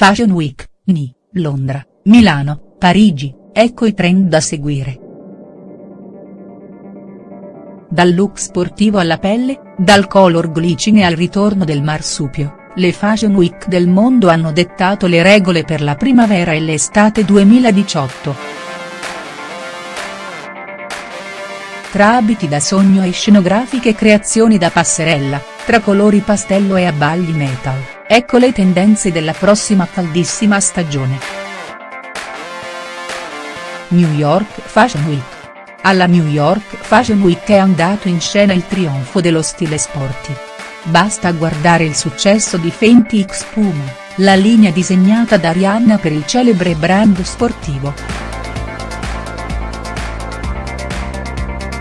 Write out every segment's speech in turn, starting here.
Fashion Week, Ni, Londra, Milano, Parigi, ecco i trend da seguire. Dal look sportivo alla pelle, dal color glicine al ritorno del marsupio, le Fashion Week del mondo hanno dettato le regole per la primavera e l'estate 2018. Tra abiti da sogno e scenografiche creazioni da passerella, tra colori pastello e abbagli metal, ecco le tendenze della prossima caldissima stagione. New York Fashion Week. Alla New York Fashion Week è andato in scena il trionfo dello stile sporty. Basta guardare il successo di Fenty X Puma, la linea disegnata da Rihanna per il celebre brand sportivo.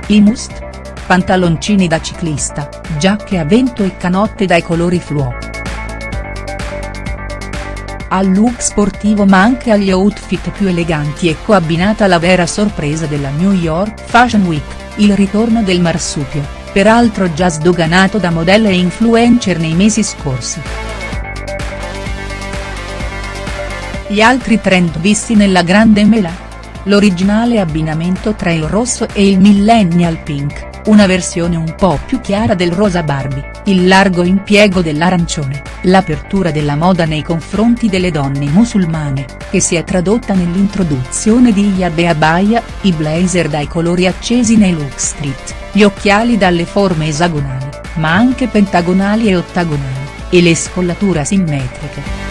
I must? Pantaloncini da ciclista, giacche a vento e canotte dai colori fluo. Al look sportivo ma anche agli outfit più eleganti ecco abbinata la vera sorpresa della New York Fashion Week, il ritorno del marsupio, peraltro già sdoganato da modelle e influencer nei mesi scorsi. Gli altri trend visti nella grande mela? l'originale abbinamento tra il rosso e il millennial pink, una versione un po' più chiara del rosa Barbie, il largo impiego dell'arancione, l'apertura della moda nei confronti delle donne musulmane, che si è tradotta nell'introduzione di hijab e abaya, i blazer dai colori accesi nei look street, gli occhiali dalle forme esagonali, ma anche pentagonali e ottagonali, e le scollature asimmetriche.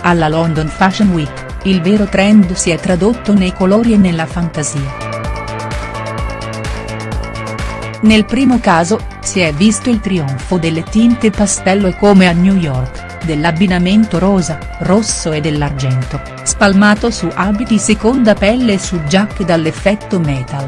Alla London Fashion Week, il vero trend si è tradotto nei colori e nella fantasia. Nel primo caso, si è visto il trionfo delle tinte pastello e come a New York, dell'abbinamento rosa, rosso e dell'argento, spalmato su abiti seconda pelle e su giacche dall'effetto metal.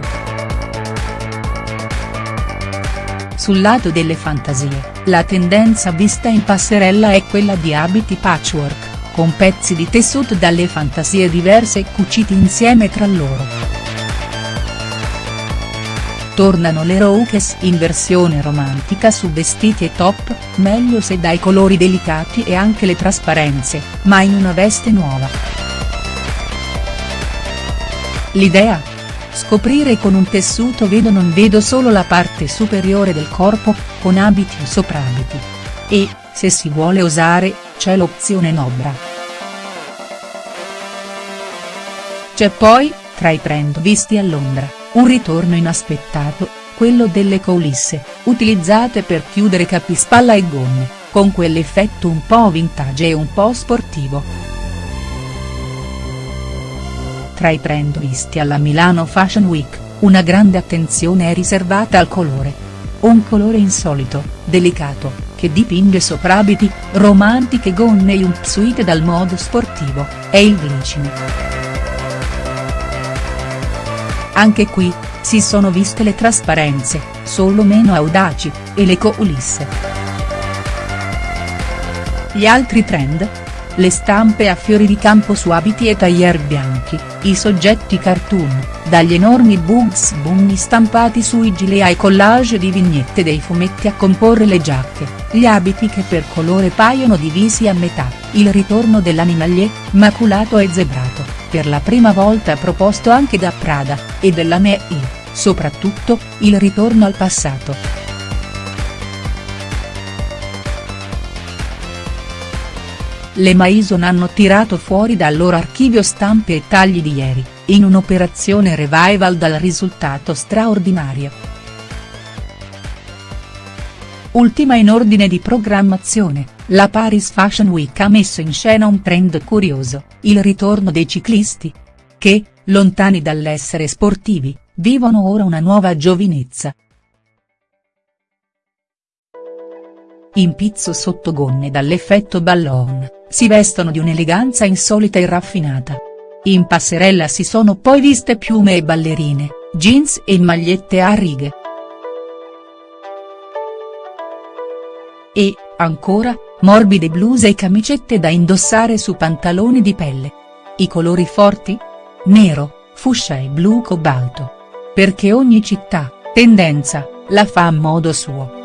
Sul lato delle fantasie, la tendenza vista in passerella è quella di abiti patchwork con pezzi di tessuto dalle fantasie diverse cuciti insieme tra loro. Tornano le rokes in versione romantica su vestiti e top, meglio se dai colori delicati e anche le trasparenze, ma in una veste nuova. L'idea? Scoprire con un tessuto vedo non vedo solo la parte superiore del corpo, con abiti o soprabiti. E, se si vuole osare, c'è l'opzione Nobra. C'è poi, tra i trend visti a Londra, un ritorno inaspettato, quello delle coulisse, utilizzate per chiudere capispalla e gonne, con quell'effetto un po' vintage e un po' sportivo. Tra i trend visti alla Milano Fashion Week, una grande attenzione è riservata al colore. Un colore insolito, delicato, che dipinge soprabiti, romantiche gonne e jumpsuit dal modo sportivo, è il glicine. Anche qui, si sono viste le trasparenze, solo meno audaci, e le coulisse. Gli altri trend? Le stampe a fiori di campo su abiti e taglier bianchi, i soggetti cartoon, dagli enormi Bugs Bunny stampati sui gilet ai collage di vignette dei fumetti a comporre le giacche, gli abiti che per colore paiono divisi a metà, il ritorno dell'animalier, maculato e zebrato, per la prima volta proposto anche da Prada, e della Mei, soprattutto, il ritorno al passato. le Maison hanno tirato fuori dal loro archivio stampe e tagli di ieri, in un'operazione revival dal risultato straordinario. Ultima in ordine di programmazione, la Paris Fashion Week ha messo in scena un trend curioso, il ritorno dei ciclisti. Che, lontani dall'essere sportivi, vivono ora una nuova giovinezza, in pizzo sotto gonne dall'effetto ballon, si vestono di un'eleganza insolita e raffinata. In passerella si sono poi viste piume e ballerine, jeans e magliette a righe. E, ancora, morbide bluse e camicette da indossare su pantaloni di pelle. I colori forti? Nero, fucsia e blu cobalto. Perché ogni città, tendenza, la fa a modo suo.